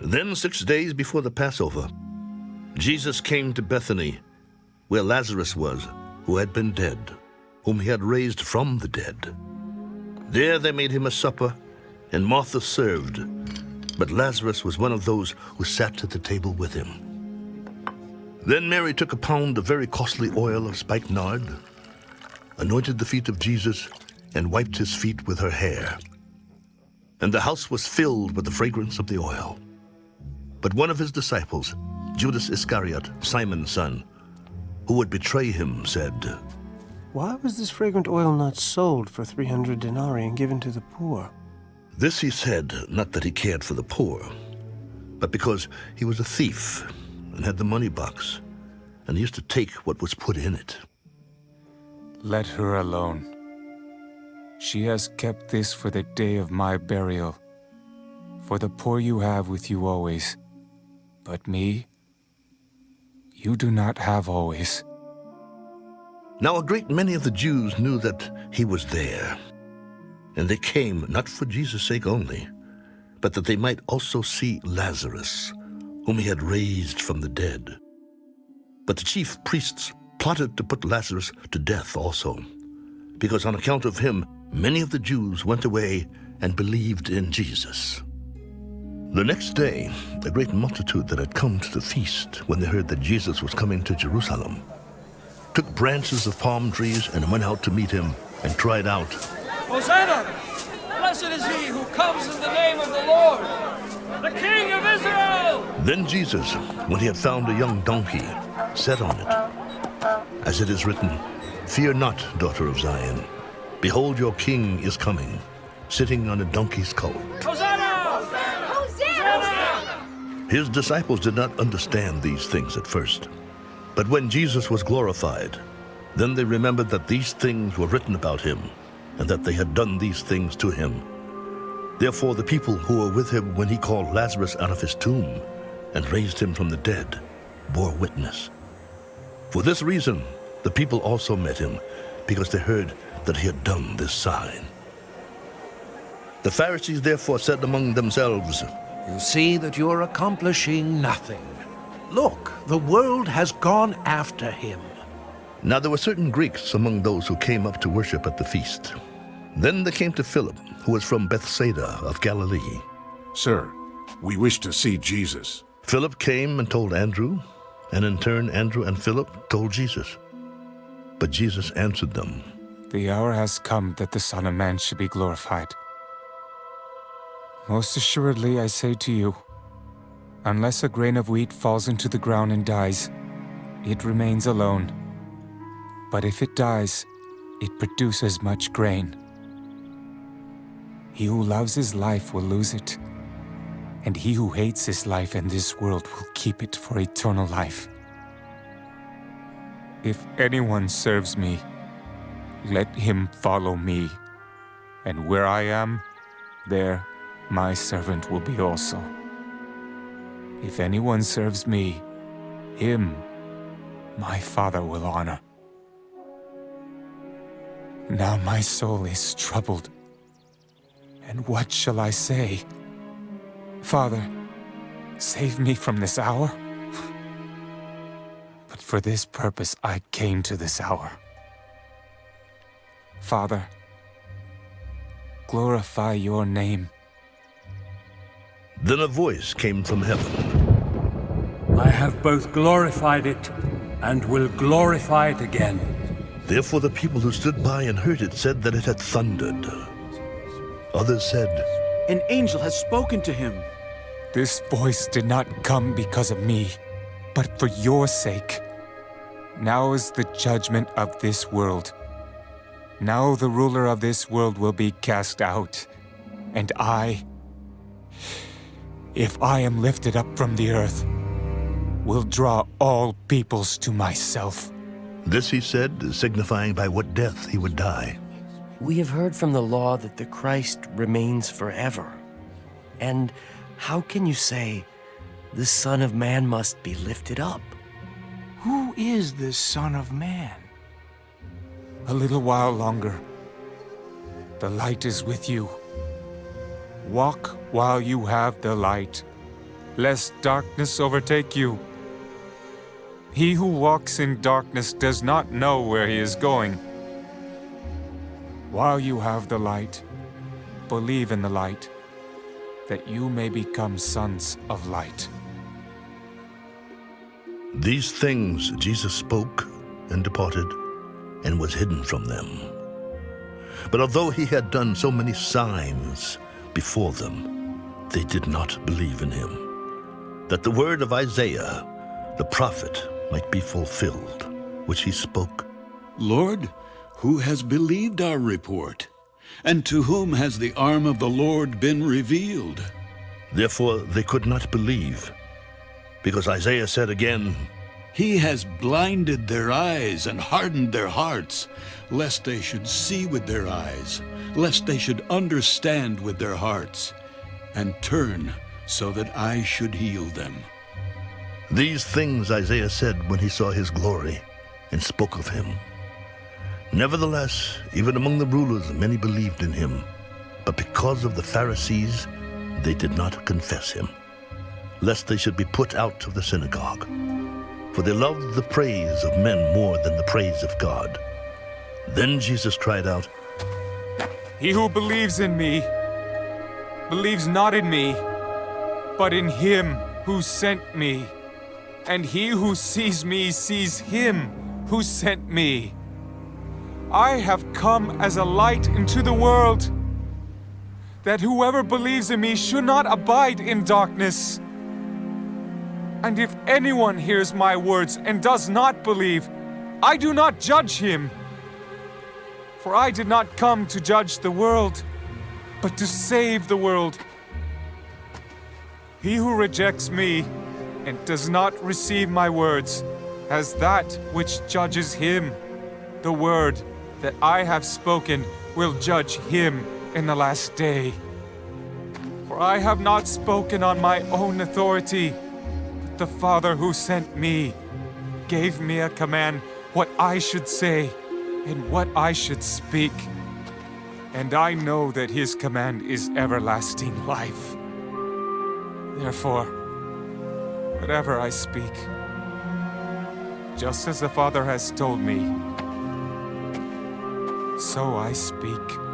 Then, six days before the Passover, Jesus came to Bethany, where Lazarus was, who had been dead, whom he had raised from the dead. There they made him a supper, and Martha served, but Lazarus was one of those who sat at the table with him. Then Mary took a pound of very costly oil of spikenard, anointed the feet of Jesus, and wiped his feet with her hair. And the house was filled with the fragrance of the oil. But one of his disciples, Judas Iscariot, Simon's son, who would betray him, said, Why was this fragrant oil not sold for 300 denarii and given to the poor? This he said, not that he cared for the poor, but because he was a thief and had the money box, and he used to take what was put in it. Let her alone. She has kept this for the day of my burial. For the poor you have with you always, but me, you do not have always. Now a great many of the Jews knew that he was there, and they came not for Jesus' sake only, but that they might also see Lazarus, whom he had raised from the dead. But the chief priests plotted to put Lazarus to death also, because on account of him many of the Jews went away and believed in Jesus. The next day, a great multitude that had come to the feast when they heard that Jesus was coming to Jerusalem took branches of palm trees and went out to meet him and cried out, Hosanna! Blessed is he who comes in the name of the Lord, the King of Israel! Then Jesus, when he had found a young donkey, sat on it. As it is written, Fear not, daughter of Zion. Behold, your king is coming, sitting on a donkey's colt. Hosanna! His disciples did not understand these things at first. But when Jesus was glorified, then they remembered that these things were written about him, and that they had done these things to him. Therefore the people who were with him when he called Lazarus out of his tomb and raised him from the dead bore witness. For this reason, the people also met him, because they heard that he had done this sign. The Pharisees therefore said among themselves, You see that you're accomplishing nothing. Look, the world has gone after him. Now there were certain Greeks among those who came up to worship at the feast. Then they came to Philip, who was from Bethsaida of Galilee. Sir, we wish to see Jesus. Philip came and told Andrew, and in turn Andrew and Philip told Jesus. But Jesus answered them, The hour has come that the Son of Man should be glorified. Most assuredly, I say to you, unless a grain of wheat falls into the ground and dies, it remains alone. But if it dies, it produces much grain. He who loves his life will lose it, and he who hates his life in this world will keep it for eternal life. If anyone serves me, let him follow me, and where I am, there my servant will be also. If anyone serves me, him my Father will honor. Now my soul is troubled, and what shall I say? Father, save me from this hour? But for this purpose I came to this hour. Father, glorify your name. Then a voice came from heaven. I have both glorified it and will glorify it again. Therefore the people who stood by and heard it said that it had thundered. Others said, An angel has spoken to him. This voice did not come because of me, but for your sake. Now is the judgment of this world. Now the ruler of this world will be cast out, and I, if I am lifted up from the earth, will draw all peoples to myself. This he said, signifying by what death he would die. We have heard from the law that the Christ remains forever. And how can you say, the Son of Man must be lifted up? Who is the Son of Man? A little while longer. The light is with you. Walk while you have the light, lest darkness overtake you. He who walks in darkness does not know where he is going. While you have the light, believe in the light, that you may become sons of light. These things Jesus spoke and departed, and was hidden from them. But although he had done so many signs before them, they did not believe in him, that the word of Isaiah, the prophet, might be fulfilled, which he spoke. Lord, who has believed our report? And to whom has the arm of the Lord been revealed? Therefore they could not believe, because Isaiah said again, He has blinded their eyes and hardened their hearts, lest they should see with their eyes, lest they should understand with their hearts, and turn so that I should heal them. These things Isaiah said when he saw his glory and spoke of him. Nevertheless, even among the rulers many believed in him, but because of the Pharisees, they did not confess him, lest they should be put out of the synagogue. For they loved the praise of men more than the praise of God. Then Jesus cried out, He who believes in me, believes not in me, but in him who sent me. And he who sees me sees him who sent me. I have come as a light into the world, that whoever believes in me should not abide in darkness. And if anyone hears my words and does not believe, I do not judge him. For I did not come to judge the world, but to save the world. He who rejects me and does not receive my words has that which judges him. The word that I have spoken will judge him in the last day. For I have not spoken on my own authority, the Father who sent me gave me a command what I should say and what I should speak. And I know that his command is everlasting life. Therefore, whatever I speak, just as the Father has told me, so I speak.